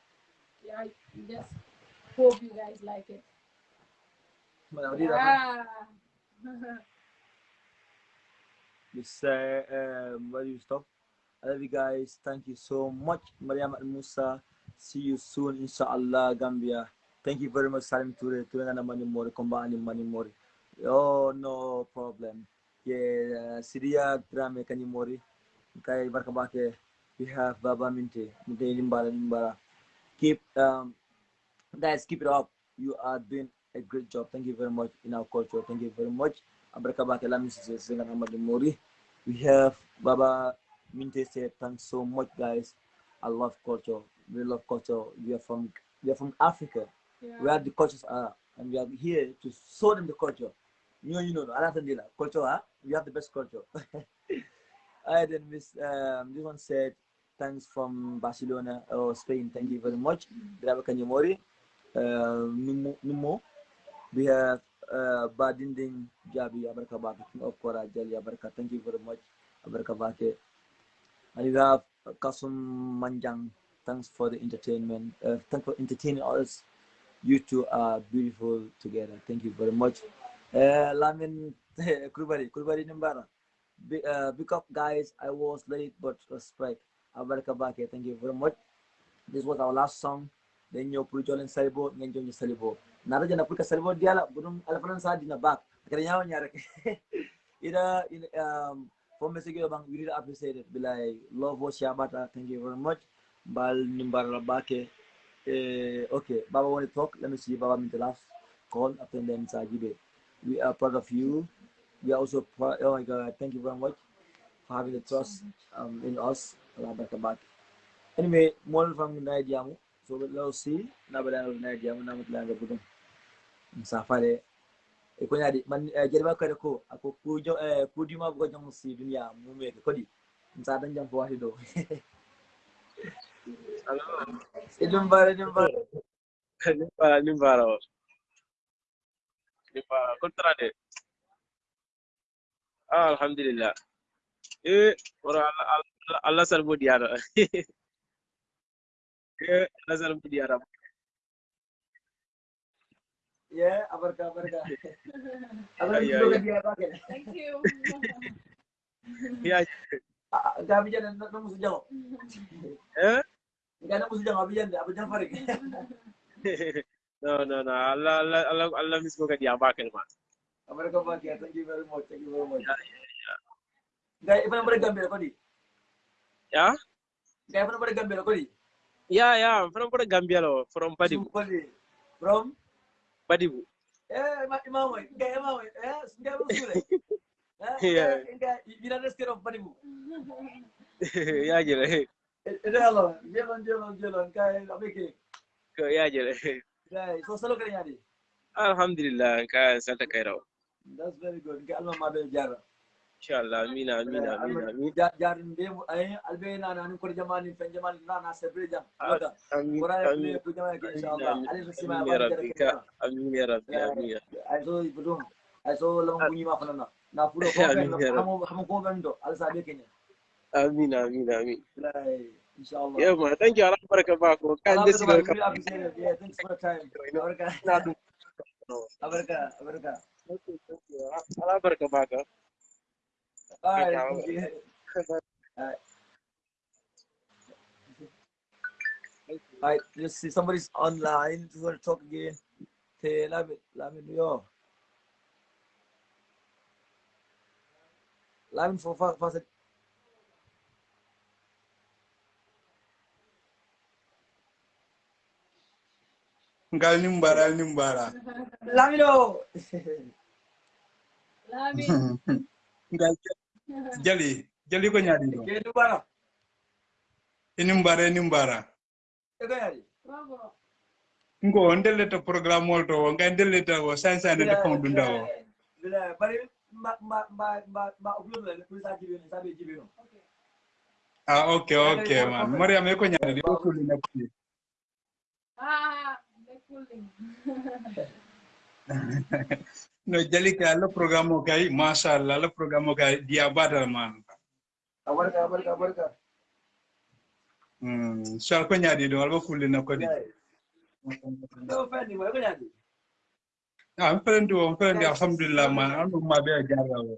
[SPEAKER 1] yeah, just hope you guys like it. Yeah.
[SPEAKER 2] Say, um, where do you stop? I love you guys. Thank you so much, Mariam and Musa. See you soon, inshallah, Gambia. Thank you very much, Salim Ture. Ture na mani mori, komba ani mani mori. Oh, no problem. Yeah, Sidia drame kani mori. Kay barka bake. We have Baba Minte. Minte limbara limbara. Keep, um, guys, keep it up. You are doing a great job. Thank you very much in our culture. Thank you very much. Abrakabake Lamis Sengan Ahmad Mori. We have Baba Minte said, thanks so much, guys. I love culture. We love culture. We are from we are from Africa,
[SPEAKER 1] Yeah.
[SPEAKER 2] where the cultures are, and we are here to show them the culture. You know, you know, Alatandila, culture, huh? We have the best culture. I then miss um, this one said, thanks from Barcelona or Spain. Thank you very much. Drava Kanyamori. Uh, Numo. We have uh, Badinding Jabi Abarkabake, King of Kora Jali Abarka. Thank you very much, Abarkabake. And we have uh, Kasum Manjang. Thanks for the entertainment. Uh, thanks for entertaining us. You two are beautiful together. Thank you very much. Lamin Kurubari, Kurubari Nimbara. Big, uh, big up, guys. I was late, but respect. Abarkabake. Thank you very much. This was our last song. Then you put Jolin Salibo, then Johnny Salibo. Nara jana pulka Salibo diala, bunum alafanan sa dina back. Kaya nyawa nyara. Ida, um, for message bang, we really appreciate it. Be like, love what Shabata. Thank you very much. Bal nimbara bake. Eh, okay, Baba want to talk. Let me see Baba mean the last call after then Sajibe. We are proud of you. We also proud. Oh my God, thank you very much for having the trust um, in us. Allah back. Anyway, more from Nigeriamu. So let's see. Na bala na Nigeriamu na mutla ga gudun. Safare e ko ñaadi man jere ma kadi ko ako ku jo e eh, ku dima ko jom si dunya mu me ko di sa dan jam fo wati do e dum bare dum bare
[SPEAKER 4] nimbara nimbara o nimbara kontra de ah alhamdulillah. E ora allah allah sal mo diara e allah sal mo diara
[SPEAKER 2] ye abarka abarka abarka
[SPEAKER 4] Iya,
[SPEAKER 2] do
[SPEAKER 4] iya.
[SPEAKER 2] ga dia ba ke
[SPEAKER 1] Thank you.
[SPEAKER 4] ya
[SPEAKER 2] gabi jana no musu jango
[SPEAKER 4] eh?
[SPEAKER 2] Ngana musu jango abi jande abi jan farik
[SPEAKER 4] no no no. Allah allah allah allah mismo kadi ya bakel ma
[SPEAKER 2] abarka ba ke thank you very much thank you very much. Gay ifana bare gambe ko di
[SPEAKER 4] ya?
[SPEAKER 2] Gay ifana bare gambe ko di
[SPEAKER 4] ya ya from from gambia lo from badibu
[SPEAKER 2] ko di from?
[SPEAKER 4] Badibu
[SPEAKER 2] eh ma imamo gay imamo eh ngay musule
[SPEAKER 4] Yeah.
[SPEAKER 2] eh ngay United States of Badibu
[SPEAKER 4] ya jere
[SPEAKER 2] itu hello jelon jelon jelon kay abike
[SPEAKER 4] ko ya jere
[SPEAKER 2] gay so salo kare nyadi
[SPEAKER 4] alhamdulillah ka santa kairaw
[SPEAKER 2] that's very good. Kay alma ma be jara.
[SPEAKER 4] Inshallah amina eh, amina amina amina.
[SPEAKER 2] Jarin be mu ay albe na na ko jamani fen jamani na na sebre jam wada
[SPEAKER 4] amin
[SPEAKER 2] wara
[SPEAKER 4] amin.
[SPEAKER 2] Be ku jamani ke inshallah. ali sima
[SPEAKER 4] amin
[SPEAKER 2] ba
[SPEAKER 4] ya
[SPEAKER 2] jara
[SPEAKER 4] rabbi
[SPEAKER 2] ke
[SPEAKER 4] ka. Amin ya rabbi eh, amin ya
[SPEAKER 2] ay so ibudum ay so lam bunyi ma fanana na. Puro ko ben hamo hamo ko ben do al sabe kenya.
[SPEAKER 4] Amin amin amin.
[SPEAKER 2] Inshallah.
[SPEAKER 4] Yeah man thank you. Allah baraka ba ko. Kan desi
[SPEAKER 2] Alhamdulillah,
[SPEAKER 4] ka.
[SPEAKER 2] really appreciate it. Yeah, thanks for the time. Abarka. Abarka. Abarka.
[SPEAKER 4] allah baraka ba ka
[SPEAKER 2] All right.
[SPEAKER 4] Yeah,
[SPEAKER 2] thank you. All right. Let's see. Somebody's online. You want to talk again? Hey, let me, let me know. Let me for fast, fast.
[SPEAKER 5] ngal nimbara al nimbara
[SPEAKER 2] Let me know.
[SPEAKER 1] Lami.
[SPEAKER 5] ngal jali jali ko ñaadi ɗo
[SPEAKER 2] Okay, do bara.
[SPEAKER 5] e nimbara e nimbara
[SPEAKER 2] Okay, yari.
[SPEAKER 1] Bravo.
[SPEAKER 5] ngo on delleta programme ol to o ngal delleta o san san de fon dunda o
[SPEAKER 2] Bila, bari ma ma ma ma ma upload la pour ça jibe ça be jibe no.
[SPEAKER 1] Okay.
[SPEAKER 5] ah ok ok man mariam e ko ñaadi ɗo kulli nakki
[SPEAKER 1] Ah, they're cooling.
[SPEAKER 5] no jali ka alla programme kay masha Allah programo programme kay dia badal man
[SPEAKER 2] kabar kabar kabar ka
[SPEAKER 5] hmm shal ko nyadi do alba fulli na
[SPEAKER 2] ko di do fani mo ko nyadi
[SPEAKER 5] ah am feren do am feren alhamdulillah man. Am ma be jara wo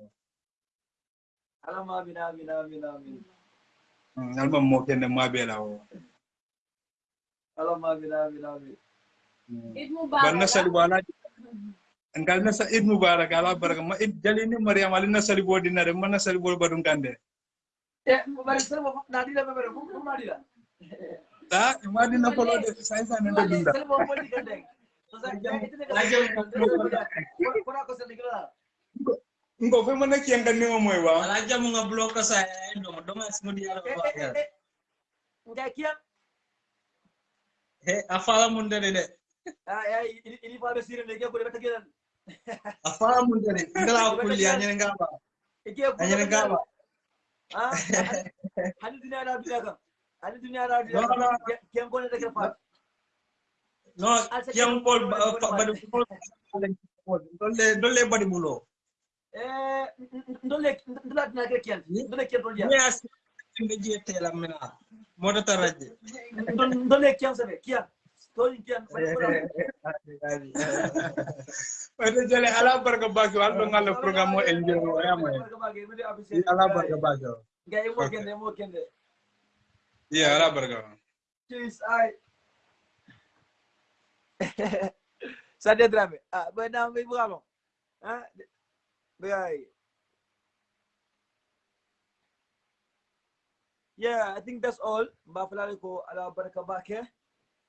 [SPEAKER 5] ala
[SPEAKER 2] ma bi na bi na bi na bi
[SPEAKER 5] alma mo kende ma
[SPEAKER 2] be la wo ala
[SPEAKER 1] ma bi
[SPEAKER 5] na bi na bi ngal nasa id mubarak ala baraka ma id jalini mariam ali nasali bo dinare ma nasali bo badum kande
[SPEAKER 2] Eh, bari sel mo nadi la bere, ko ko nadi la.
[SPEAKER 5] ta ma dina folo de sai sai nende dunda
[SPEAKER 2] Sel mo mo di kande. So sa itu ne kala. Ko na ko sel dikala.
[SPEAKER 5] ngo fe mana kiyan kan nimo moy wa
[SPEAKER 6] ala jamu nga blok ka sa endo doma simo di ala
[SPEAKER 2] Eh
[SPEAKER 6] ba
[SPEAKER 2] eh eh. Ngai kian.
[SPEAKER 6] he afala mun de de
[SPEAKER 2] Ah ya ini ini pa be sire ne ke ko be
[SPEAKER 6] afahamudere ndarakulia nyene ngaba nyene ngaba
[SPEAKER 2] hani duniya na duniya kam hani duniya na
[SPEAKER 6] duniya kam
[SPEAKER 2] ken gole da ke fa
[SPEAKER 6] no ken bol badi bol dolle dolle badi bulo
[SPEAKER 2] eh dolle ndala duniya ke ken dolle ken
[SPEAKER 6] dolle ya ne je tela mena modo taraje
[SPEAKER 2] dolle ken sabe kiya
[SPEAKER 5] wede jale ala baraka baki wal do ngala programme o enjoy o yama ala baraka baki o
[SPEAKER 2] Gaya mo kende mo kende.
[SPEAKER 5] ya ala baraka
[SPEAKER 2] Cheers, ay. Sadia Drame. Ah, ba na may bravo. Ah, bay. Yeah, I think that's all. Ba falale ko ala baraka bake.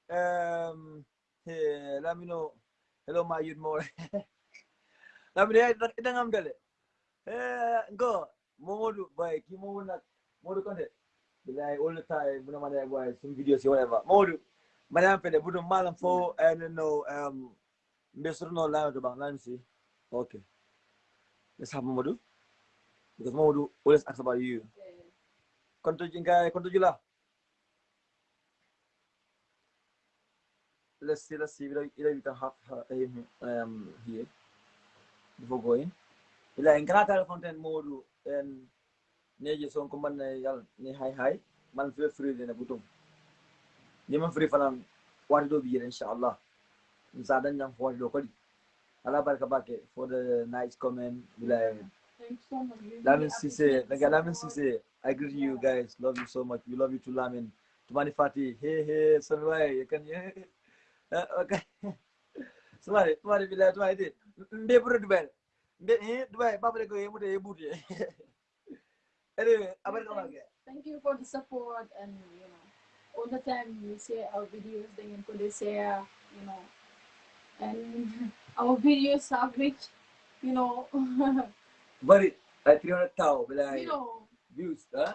[SPEAKER 2] Um, hey, let me know. Hello, my youth more. me know. Ida ngam dale. Eh, go. Momodu, boy, ki momodu nak. Momodu konde. Bilay all the time, muna mana boy, some videos, whatever. Momodu. Madam Fede, budu malam fo, and no, um, Mbesuru no lama to bang, lan si. Okay. Let's have Mamadou. Because Mamadou always asks about you. Konto jingka konto jula. Let's see, let's see whether, whether we can have her, him um, here before going. Ila in kana tara content Mamadou and neje son ko man yal ni hi hi man feel free dina butum. Ni man free fanan wadi do biye inshallah. Nsa dan yang wadi do kodi. Allah barka for the nice comment. Bila
[SPEAKER 1] Thanks so much.
[SPEAKER 2] Lamin Sise, like Lamin. Sise, I greet you guys. Love you so much. We love you too, Lamin. Tumani Fati, hey, hey, Sunway, you can, yeah. Okay. Somebody, somebody be like, Tumani, Mbe Buru Dubai. Mbe, eh, Dubai, Papa go, Yemude, Yebuti. Anyway, America
[SPEAKER 1] Thank, you for the support and you know all the time we share our videos then you could share you know and our videos have reached you know
[SPEAKER 2] Very, like 300 cow, be like,
[SPEAKER 1] you know
[SPEAKER 2] views, huh?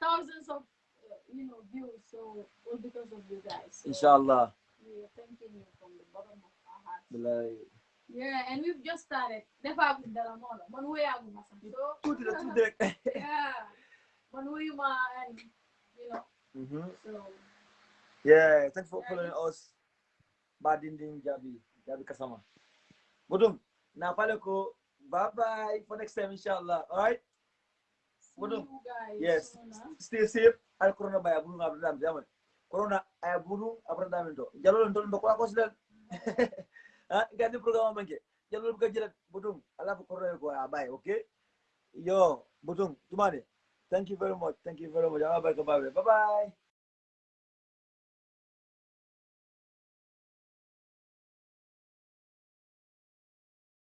[SPEAKER 1] thousands of uh, you know views so all because of you guys so
[SPEAKER 2] Inshallah.
[SPEAKER 1] We are thanking you from the bottom of our hearts
[SPEAKER 2] like,
[SPEAKER 1] yeah and we've just started Never gu dara mo la man way agu ma sax so
[SPEAKER 2] two to two direct.
[SPEAKER 1] yeah man way ma and you know
[SPEAKER 2] mm-hmm.
[SPEAKER 1] so
[SPEAKER 2] Yeah, thanks for
[SPEAKER 1] Yeah,
[SPEAKER 2] following
[SPEAKER 1] it's-
[SPEAKER 2] us. Badinding Jabi, Jabi Kasama. Budum, na pale ko, bye bye for next time, inshallah. All right?
[SPEAKER 1] see
[SPEAKER 2] Budum. Yes.
[SPEAKER 1] soon, huh?
[SPEAKER 2] Stay safe. Al corona baya bulu ngabra. Corona ay bulu abra dam to. Jalo ndol ndo ko ko sel. Ah, gani program manke. Jalo buka jilat budum. Ala bu corona ko abay, okay? Yo, budum, tumane. Thank you very much. Thank you very much. Bye bye. Bye bye.